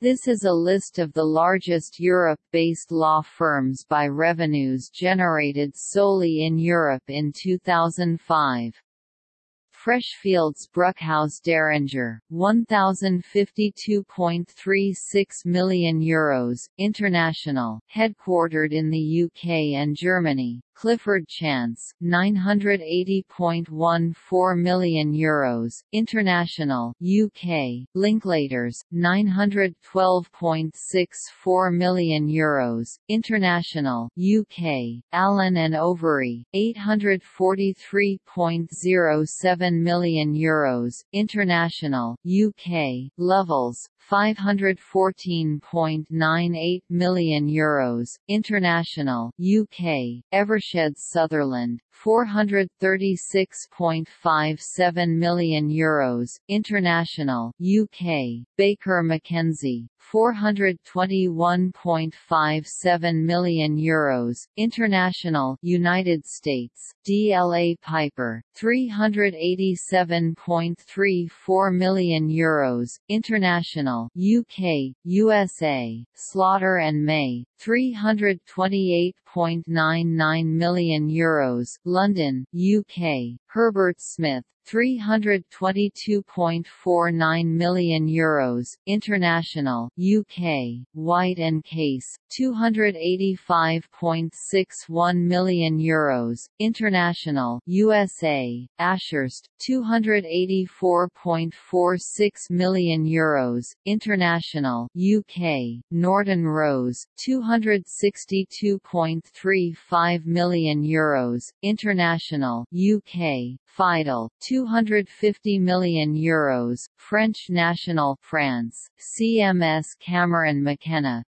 This is a list of the largest Europe-based law firms by revenues generated solely in Europe in 2005. Freshfields Bruckhaus Deringer, 1,052.36 million euros, international, headquartered in the UK and Germany, Clifford Chance, 980.14 million euros, international, UK, Linklaters, 912.64 million euros, international, UK, Allen and Overy, 843.07 million euros, international, UK, Lovells, 514.98 million euros, international, UK, Sutherland, 436.57 million euros, international, UK, Baker McKenzie, 421.57 million euros, international, United States, DLA Piper, 387.34 million euros, international, UK, USA, Slaughter and May, 328.99 million euros, London, UK, Herbert Smith, 322.49 million euros, international, UK, White and Case, 285.61 million euros, international, USA, Ashurst, 284.46 million euros, international, UK, Norton Rose, 262.35 million euros, international, UK, Fidal, 250 million euros, French National France, CMS Cameron McKenna,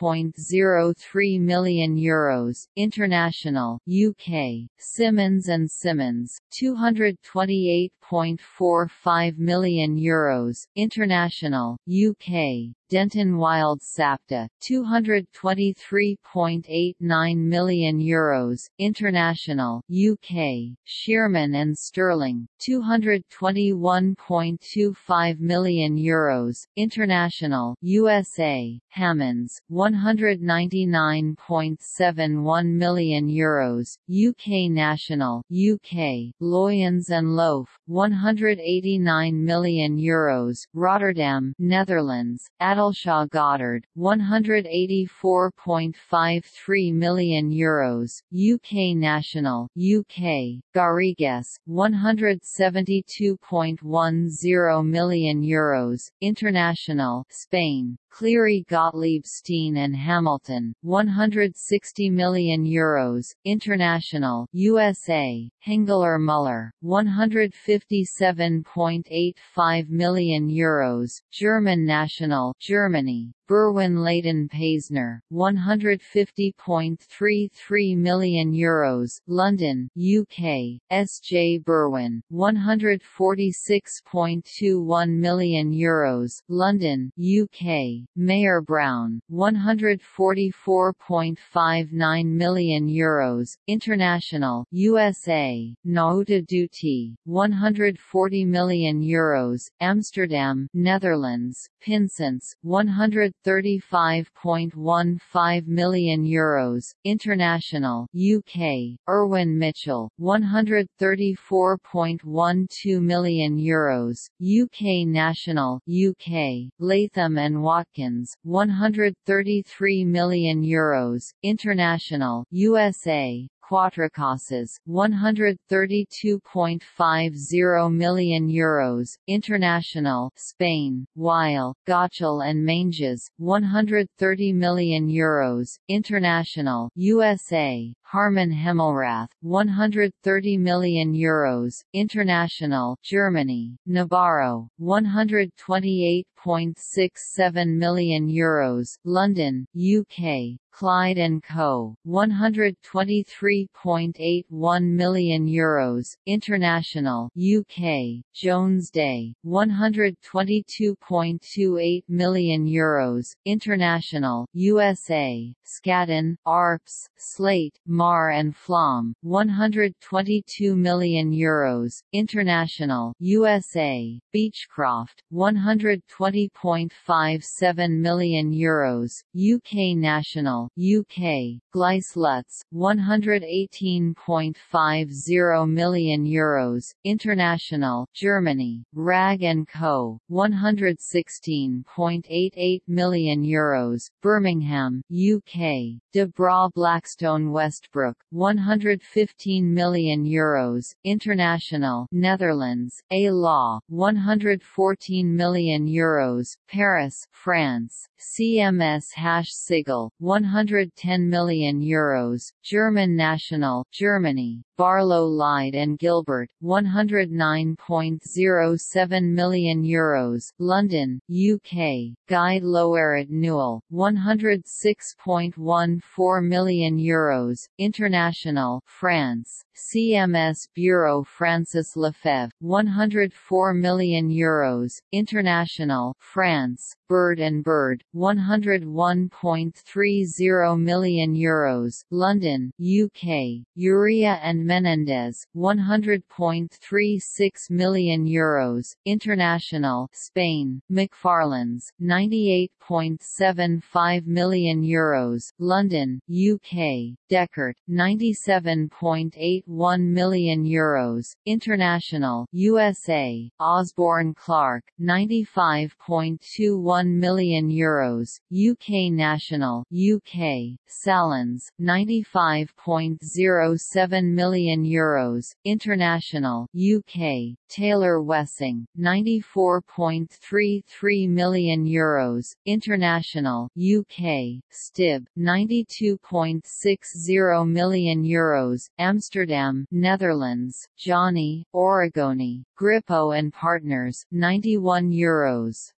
238.03 million euros, international, UK, Simmons and Simmons, 228.45 million euros, international, UK, Denton Wilde Sapte, 223.89 million euros, international, UK, Shearman and Sterling, 221.25 million euros, international, USA, Hammonds, 199.71 million euros, UK national, UK, Loyens and Loeff, 189 million euros, Rotterdam, Netherlands, Addleshaw Goddard, 184.53 million euros, UK national, UK, Garrigues, 172.10 million euros, international, Spain, Cleary Gottlieb Steen and Hamilton, 160 million euros, international, USA, Hengeler Mueller, 157.85 million euros, German national, Germany, Berwin Leighton Paisner, 150.33 million euros, London, UK, S. J. Berwin, 146.21 million euros, London, UK, Mayer Brown, 144.59 million euros, international, USA, Nauta Dutilh, 140 million euros, Amsterdam, Netherlands, Pinsents, 100 35.15 million euros, international, UK, Irwin Mitchell, 134.12 million euros, UK national, UK, Latham and Watkins, 133 million euros, international, USA, Cuatrecasas, 132.50 million euros, international, Spain, Weil, Gotshal and Manges, 130 million euros, international, USA, Haarmann Hemmelrath, 130 million euros, international, Germany, Nabarro, 128.67 million euros, London, UK, Clyde & Co., 123.81 million euros, international, UK, Jones Day, 122.28 million euros, international, USA, Skadden, Arps, Slate, Meagher and Flam 122 million euros. International USA Beachcroft 120.57 million euros. UK national UK Gleiss Lutz 118.50 million euros. International Germany. Wragge Co. 116.88 million euros. Birmingham UK De Brauw Blackstone Westbroek 115 million euros. International Netherlands. A Law 114 million euros. Paris France. CMS Hasche Sigle 110 million euros German National Germany Barlow Lyde and Gilbert 109.07 million euros London UK Gide Loyrette Nouel 106.14 million euros International France CMS Bureau Francis Lefebvre, 104 million euros, International France, Bird and Bird, 101.30 million euros, London, UK, Uría and Menendez, 100.36 million euros, International Spain, Macfarlanes, 98 1.75 million euros, London, UK, Dechert, 97.81 million euros, International, USA, Osborne Clarke, 95.21 million euros, UK National, UK, Salans; 95.07 million euros, International, UK, Taylor Wessing, 94.33 million euros, International UK Stibbe 92.60 million euros Amsterdam Netherlands Gianni Origoni, Grippo and Partners 91 euros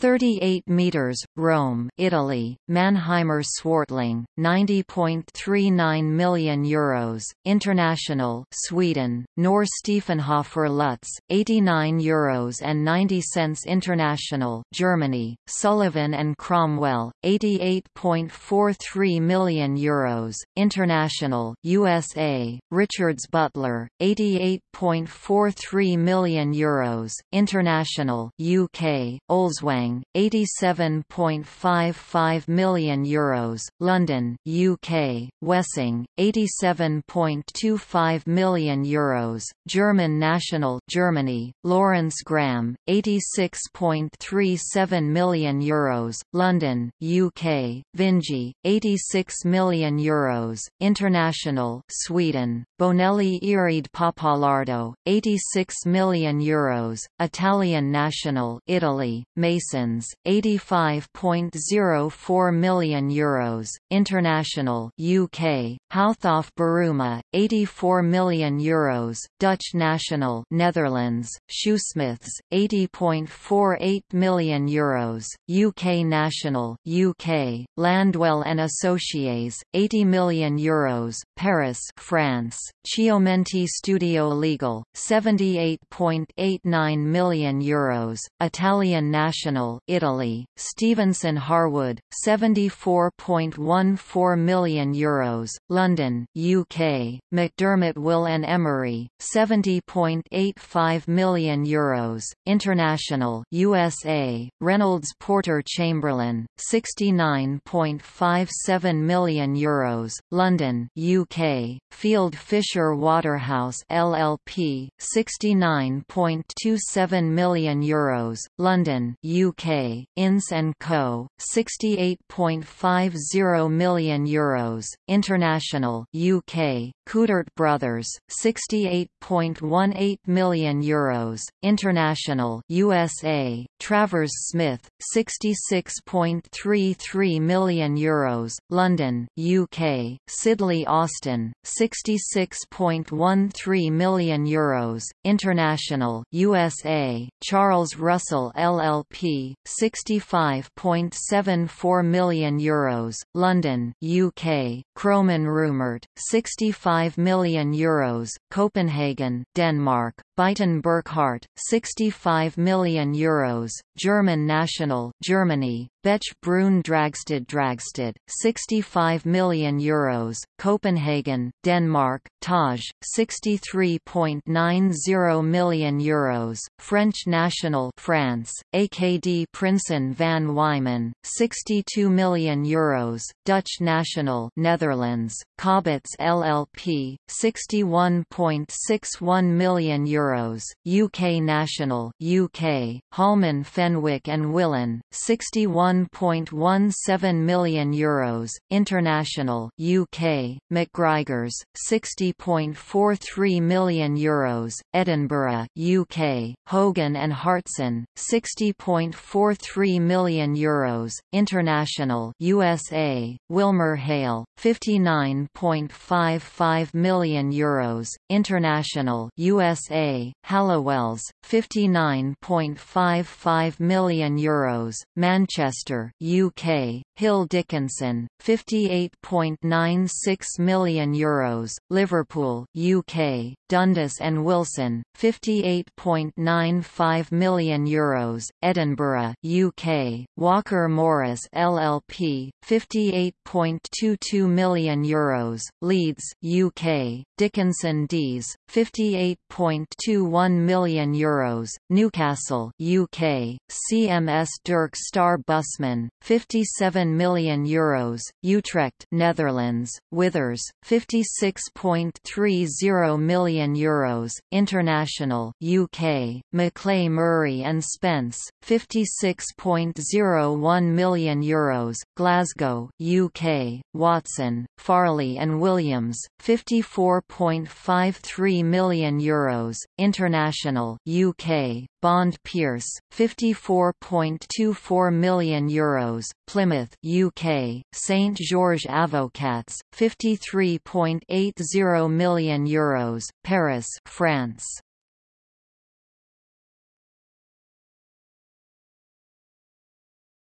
38 meters, Rome, Italy, Mannheimer Swartling, 90.39 million euros, International, Sweden, Noerr Stiefenhofer Lutz, 89 euros and 90 cents International, Germany, Sullivan and Cromwell, 88.43 million euros, International, USA, Richards Butler, 88.43 million euros, International, UK, Olswang 87.55 million euros, London, UK, Wessing, 87.25 million euros, German National Germany, Lawrence Graham, 86.37 million euros, London, UK, Vinci, 86 million euros, International Sweden, Bonelli Erede Pappalardo, 86 million euros, Italian National Italy, Mason 85.04 million euros, international UK, Houthoff Buruma, 84 million euros, Dutch national Netherlands, Shoosmiths, 80.48 million euros, UK national UK, Landwell and Associés, 80 million euros, Paris, France, Chiomenti Studio Legale, 78.89 million euros, Italian national Italy, Stephenson Harwood, 74.14 million euros, London, UK, McDermott Will and Emery, 70.85 million euros, International USA, Reynolds Porter Chamberlain, 69.57 million euros, London, UK, Field Fisher Waterhouse LLP, 69.27 million euros, London, UK UK, Ince & Co., 68.50 million euros, International UK, Coudert Brothers, 68.18 million euros, International USA, Travers Smith, 66.33 million euros, London, UK, Sidley Austin, 66.13 million euros, International USA, Charles Russell LLP, 65.74 million euros, London, UK, Kromann Reumert, 65 million euros, Copenhagen, Denmark, Beiten Burkhardt, 65 million euros, German national Germany, Bech Bruun Dragsted Dragsted, 65 million euros, Copenhagen, Denmark, Taj, 63.90 million euros, French national France, AKD Prinsen van Wijmen, 62 million euros, Dutch national Netherlands, Cobbetts LLP, 61.61 million euros, UK national UK, Holman Fenwick and Willan, 61.17 million euros, international UK, McGrigors, 60.43 million euros, Edinburgh UK, Hogan and Hartson, 60.43 million euros, international USA, Wilmer Hale, 59.55 million euros, international USA, Halliwells, 59.55 million euros, Manchester, UK, Hill Dickinson, 58.96 million euros, Liverpool, UK, Dundas and Wilson, 58.95 million euros, Edinburgh, UK, Walker Morris LLP, 58.22 million euros, Leeds, UK, Dickinson Dees, 58.21 million euros, Newcastle, UK, CMS Derks Star Busmann, 57 million euros, Utrecht, Netherlands, Withers, 56.30 million euros, International, UK, Maclay Murray and Spens, 56.01 million euros, Glasgow, UK, Watson, Farley and Williams, 54.53 million euros, International, UK, Bond Pearce, 54.24 million euros, Plymouth, UK, St George Avocats, 53.80 million euros, Paris, France.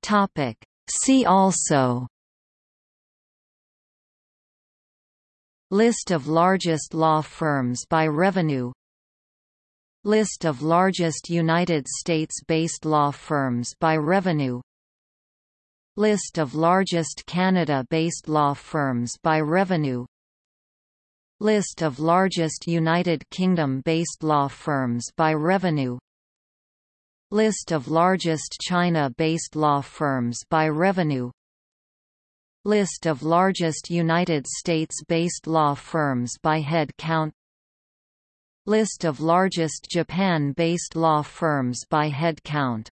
Topic. See also List of largest law firms by revenue List of largest United States-based law firms by revenue. List of largest Canada-based law firms by revenue. List of largest United Kingdom-based law firms by revenue. List of largest China-based law firms by revenue. List of largest United States-based law firms by head count List of largest Japan-based law firms by head count